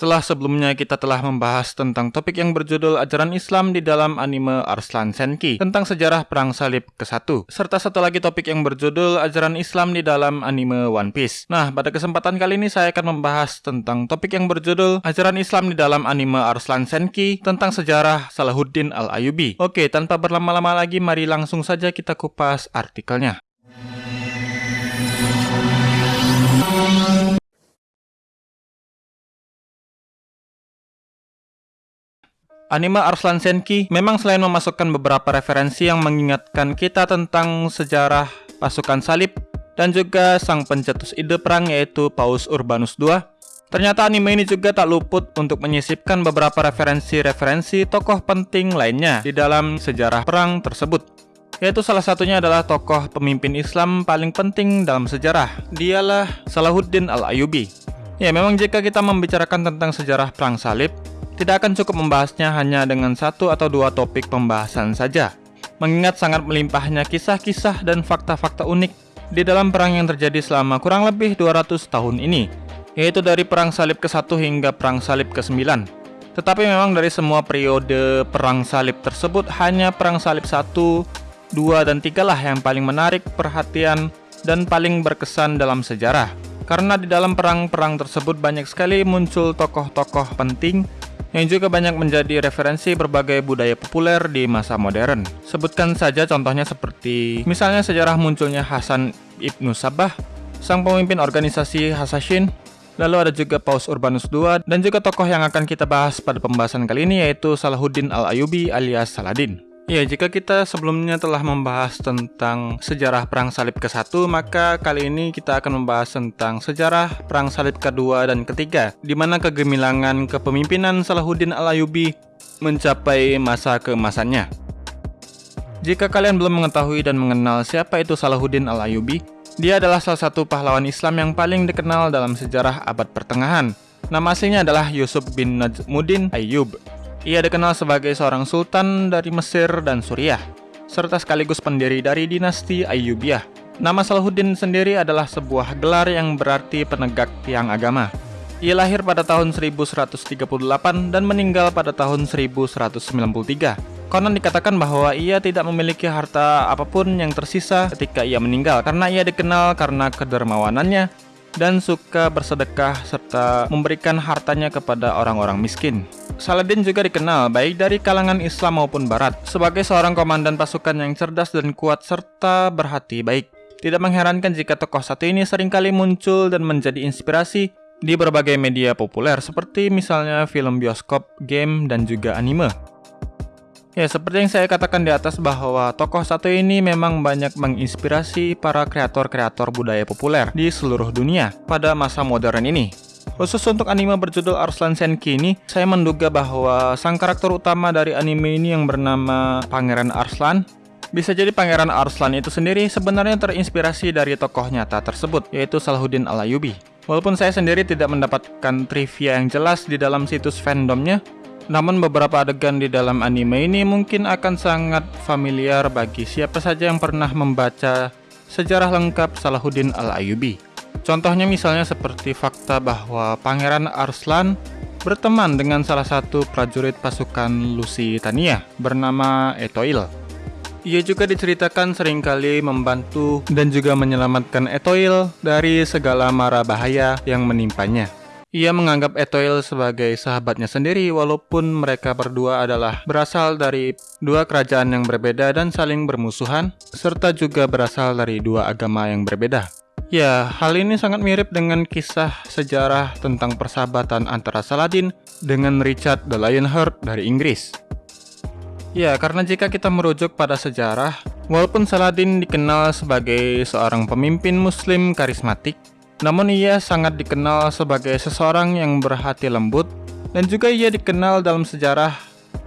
Setelah sebelumnya kita telah membahas tentang topik yang berjudul ajaran Islam di dalam anime Arslan Senki tentang sejarah perang salib ke-1 serta satu lagi topik yang berjudul ajaran Islam di dalam anime One Piece. Nah, pada kesempatan kali ini saya akan membahas tentang topik yang berjudul ajaran Islam di dalam anime Arslan Senki tentang sejarah Salahuddin Al-Ayubi. Oke, tanpa berlama-lama lagi mari langsung saja kita kupas artikelnya. Anime Arslan Senki memang selain memasukkan beberapa referensi yang mengingatkan kita tentang sejarah pasukan salib dan juga sang pencetus ide perang yaitu Paus Urbanus II, ternyata anime ini juga tak luput untuk menyisipkan beberapa referensi-referensi tokoh penting lainnya di dalam sejarah perang tersebut. Yaitu salah satunya adalah tokoh pemimpin Islam paling penting dalam sejarah. Dialah Salahuddin Al-Ayubi. Ya, memang jika kita membicarakan tentang sejarah perang salib, tidak akan cukup membahasnya hanya dengan satu atau dua topik pembahasan saja, mengingat sangat melimpahnya kisah-kisah dan fakta-fakta unik di dalam perang yang terjadi selama kurang lebih 200 tahun ini, yaitu dari Perang Salib ke-1 hingga Perang Salib ke-9. Tetapi memang dari semua periode Perang Salib tersebut, hanya Perang Salib 1, 2, dan 3 lah yang paling menarik perhatian dan paling berkesan dalam sejarah. Karena di dalam perang-perang tersebut banyak sekali muncul tokoh-tokoh penting yang juga banyak menjadi referensi berbagai budaya populer di masa modern. Sebutkan saja contohnya seperti misalnya sejarah munculnya Hasan Ibnu Sabah, sang pemimpin organisasi Hasashin, lalu ada juga Paus Urbanus II, dan juga tokoh yang akan kita bahas pada pembahasan kali ini yaitu Salahuddin Al-Ayubi alias Saladin. Ya, jika kita sebelumnya telah membahas tentang sejarah Perang Salib ke-1, maka kali ini kita akan membahas tentang sejarah Perang Salib kedua dan ketiga, di mana kegemilangan kepemimpinan Salahuddin Al-Ayubi mencapai masa keemasannya. Jika kalian belum mengetahui dan mengenal siapa itu Salahuddin Al-Ayubi, dia adalah salah satu pahlawan Islam yang paling dikenal dalam sejarah abad pertengahan. Nama aslinya adalah Yusuf bin Najmuddin Ayyub ia dikenal sebagai seorang sultan dari Mesir dan Suriah, serta sekaligus pendiri dari dinasti Ayyubiyah. Nama Salahuddin sendiri adalah sebuah gelar yang berarti penegak tiang agama. Ia lahir pada tahun 1138 dan meninggal pada tahun 1193. Konon dikatakan bahwa ia tidak memiliki harta apa pun yang tersisa ketika ia meninggal karena ia dikenal karena kedermawanannya dan suka bersedekah serta memberikan hartanya kepada orang-orang miskin. Saladin juga dikenal baik dari kalangan Islam maupun Barat sebagai seorang komandan pasukan yang cerdas dan kuat serta berhati baik. Tidak mengherankan jika tokoh satu ini sering kali muncul dan menjadi inspirasi di berbagai media populer seperti misalnya film bioskop, game, dan juga anime. Ya, seperti yang saya katakan di atas bahwa tokoh satu ini memang banyak menginspirasi para kreator-kreator budaya populer di seluruh dunia pada masa modern ini. Khusus untuk anime berjudul Arslan Senki ini, saya menduga bahwa sang karakter utama dari anime ini yang bernama Pangeran Arslan bisa jadi Pangeran Arslan itu sendiri sebenarnya terinspirasi dari tokoh nyata tersebut, yaitu Salahuddin Al-Ayubi. Walaupun saya sendiri tidak mendapatkan trivia yang jelas di dalam situs fandomnya, namun beberapa adegan di dalam anime ini mungkin akan sangat familiar bagi siapa saja yang pernah membaca sejarah lengkap Salahuddin Al-Ayubi. Contohnya misalnya seperti fakta bahwa Pangeran Arslan berteman dengan salah satu prajurit pasukan Lusitania bernama Etoil. Ia juga diceritakan sering kali membantu dan juga menyelamatkan Etoil dari segala mara bahaya yang menimpanya. Ia menganggap Etoil sebagai sahabatnya sendiri walaupun mereka berdua adalah berasal dari dua kerajaan yang berbeda dan saling bermusuhan, serta juga berasal dari dua agama yang berbeda. Ya, hal ini sangat mirip dengan kisah sejarah tentang persahabatan antara Saladin dengan Richard the Lionheart dari Inggris. Ya, karena jika kita merujuk pada sejarah, walaupun Saladin dikenal sebagai seorang pemimpin muslim karismatik, namun ia sangat dikenal sebagai seseorang yang berhati lembut dan juga ia dikenal dalam sejarah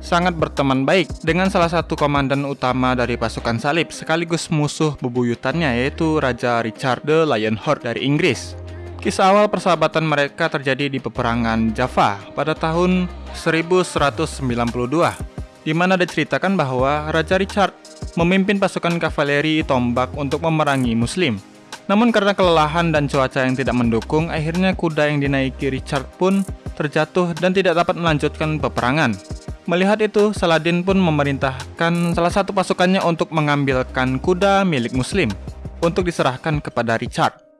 sangat berteman baik dengan salah satu komandan utama dari pasukan salib sekaligus musuh bebuyutannya yaitu Raja Richard the Lionheart dari Inggris. Kisah awal persahabatan mereka terjadi di peperangan Java pada tahun 1192 di mana diceritakan bahwa Raja Richard memimpin pasukan kavaleri tombak untuk memerangi muslim Namun karena kelelahan dan cuaca yang tidak mendukung, akhirnya kuda yang dinaiki Richard pun terjatuh dan tidak dapat melanjutkan peperangan. Melihat itu, Saladin pun memerintahkan salah satu pasukannya untuk mengambilkan kuda milik muslim untuk diserahkan kepada Richard.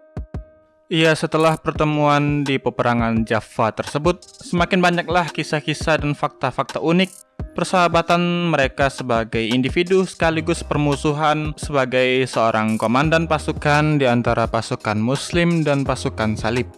Iya, setelah pertemuan di peperangan Java tersebut, semakin banyaklah kisah-kisah dan fakta-fakta unik persahabatan mereka sebagai individu sekaligus permusuhan sebagai seorang komandan pasukan di antara pasukan muslim dan pasukan salib.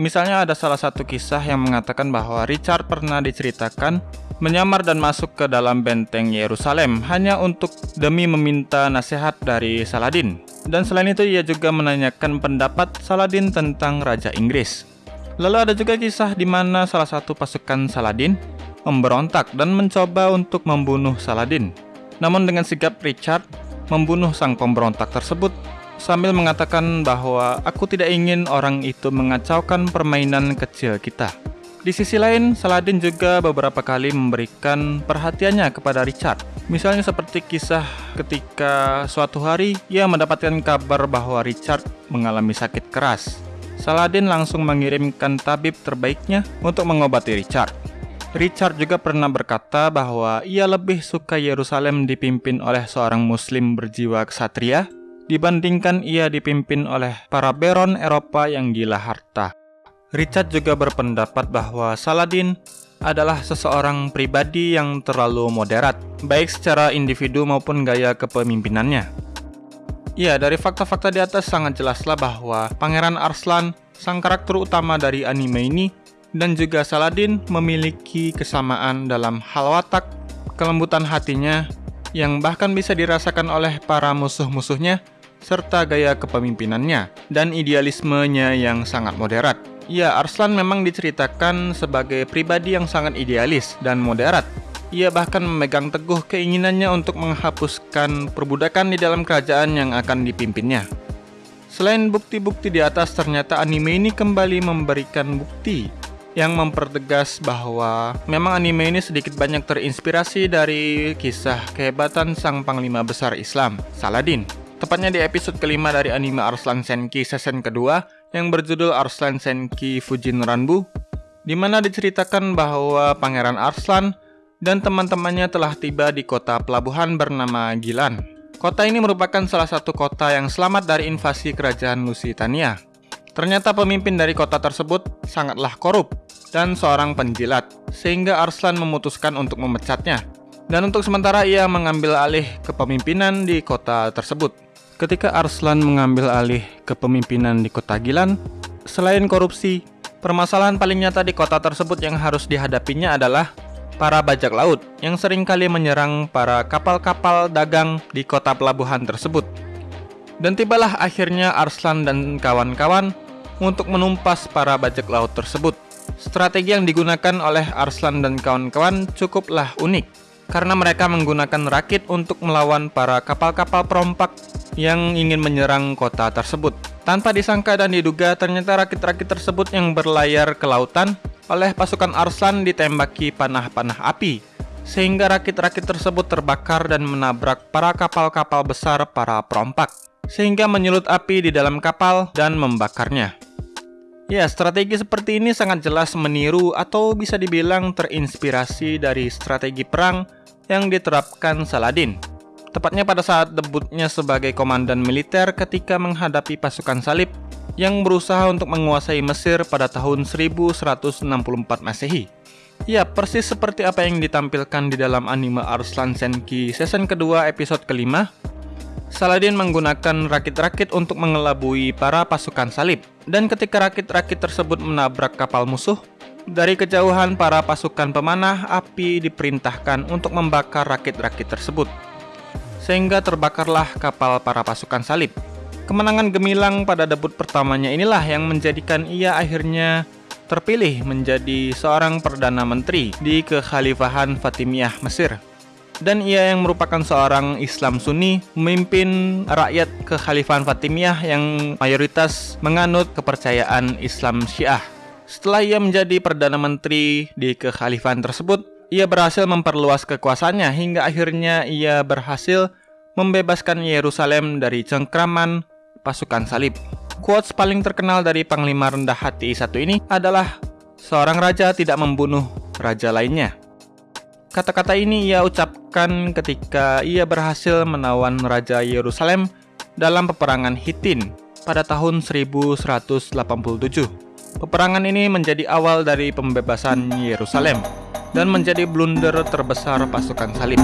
Misalnya ada salah satu kisah yang mengatakan bahwa Richard pernah diceritakan menyamar dan masuk ke dalam benteng Yerusalem hanya untuk demi meminta nasihat dari Saladin. Dan selain itu ia juga menanyakan pendapat Saladin tentang Raja Inggris. Lalu ada juga kisah di mana salah satu pasukan Saladin memberontak dan mencoba untuk membunuh Saladin. Namun dengan sigap Richard membunuh sang pemberontak tersebut sambil mengatakan bahwa aku tidak ingin orang itu mengacaukan permainan kecil kita. Di sisi lain, Saladin juga beberapa kali memberikan perhatiannya kepada Richard. Misalnya seperti kisah ketika suatu hari ia mendapatkan kabar bahwa Richard mengalami sakit keras. Saladin langsung mengirimkan tabib terbaiknya untuk mengobati Richard. Richard juga pernah berkata bahwa ia lebih suka Yerusalem dipimpin oleh seorang muslim berjiwa ksatria dibandingkan ia dipimpin oleh para baron Eropa yang gila harta. Richard juga berpendapat bahwa Saladin adalah seseorang pribadi yang terlalu moderat, baik secara individu maupun gaya kepemimpinannya. Ya, dari fakta-fakta di atas sangat jelaslah bahwa Pangeran Arslan, sang karakter utama dari anime ini, dan juga Saladin memiliki kesamaan dalam hal watak, kelembutan hatinya, yang bahkan bisa dirasakan oleh para musuh-musuhnya, serta gaya kepemimpinannya, dan idealismenya yang sangat moderat. Ya, Arslan memang diceritakan sebagai pribadi yang sangat idealis dan moderat. Ia bahkan memegang teguh keinginannya untuk menghapuskan perbudakan di dalam kerajaan yang akan dipimpinnya. Selain bukti-bukti di atas, ternyata anime ini kembali memberikan bukti yang mempertegas bahwa memang anime ini sedikit banyak terinspirasi dari kisah kehebatan sang panglima besar Islam, Saladin. Tepatnya di episode kelima dari anime Arslan Senki season kedua yang berjudul Arslan Senki Fujin Ranbu, di mana diceritakan bahwa Pangeran Arslan dan teman-temannya telah tiba di kota pelabuhan bernama Gilan. Kota ini merupakan salah satu kota yang selamat dari invasi kerajaan Lusitania. Ternyata pemimpin dari kota tersebut sangatlah korup dan seorang penjilat, sehingga Arslan memutuskan untuk memecatnya. Dan untuk sementara ia mengambil alih kepemimpinan di kota tersebut. Ketika Arslan mengambil alih kepemimpinan di kota Gilan, selain korupsi, permasalahan paling nyata di kota tersebut yang harus dihadapinya adalah para bajak laut yang sering kali menyerang para kapal-kapal dagang di kota pelabuhan tersebut. Dan tibalah akhirnya Arslan dan kawan-kawan untuk menumpas para bajak laut tersebut. Strategi yang digunakan oleh Arslan dan kawan-kawan cukuplah unik, karena mereka menggunakan rakit untuk melawan para kapal-kapal perompak yang ingin menyerang kota tersebut. Tanpa disangka dan diduga, ternyata rakit-rakit tersebut yang berlayar ke lautan oleh pasukan Arslan ditembaki panah-panah api, sehingga rakit-rakit tersebut terbakar dan menabrak para kapal-kapal besar para perompak sehingga menyulut api di dalam kapal dan membakarnya. Ya, strategi seperti ini sangat jelas meniru atau bisa dibilang terinspirasi dari strategi perang yang diterapkan Saladin. Tepatnya pada saat debutnya sebagai komandan militer ketika menghadapi pasukan salib yang berusaha untuk menguasai Mesir pada tahun 1164 Masehi. Ya, persis seperti apa yang ditampilkan di dalam anime Arslan Senki season kedua episode kelima Saladin menggunakan rakit-rakit untuk mengelabui para pasukan salib. Dan ketika rakit-rakit tersebut menabrak kapal musuh, dari kejauhan para pasukan pemanah api diperintahkan untuk membakar rakit-rakit tersebut. Sehingga terbakarlah kapal para pasukan salib. Kemenangan gemilang pada debut pertamanya inilah yang menjadikan ia akhirnya terpilih menjadi seorang Perdana Menteri di Kekhalifahan Fatimiyah Mesir dan ia yang merupakan seorang Islam Sunni memimpin rakyat kekhalifahan Fatimiyah yang mayoritas menganut kepercayaan Islam Syiah. Setelah ia menjadi Perdana Menteri di kekhalifahan tersebut, ia berhasil memperluas kekuasaannya hingga akhirnya ia berhasil membebaskan Yerusalem dari cengkraman pasukan salib. Quotes paling terkenal dari Panglima Rendah Hati satu ini adalah seorang raja tidak membunuh raja lainnya. Kata-kata ini ia ucapkan ketika ia berhasil menawan Raja Yerusalem dalam peperangan Hittin pada tahun 1187. Peperangan ini menjadi awal dari pembebasan Yerusalem dan menjadi blunder terbesar pasukan salib.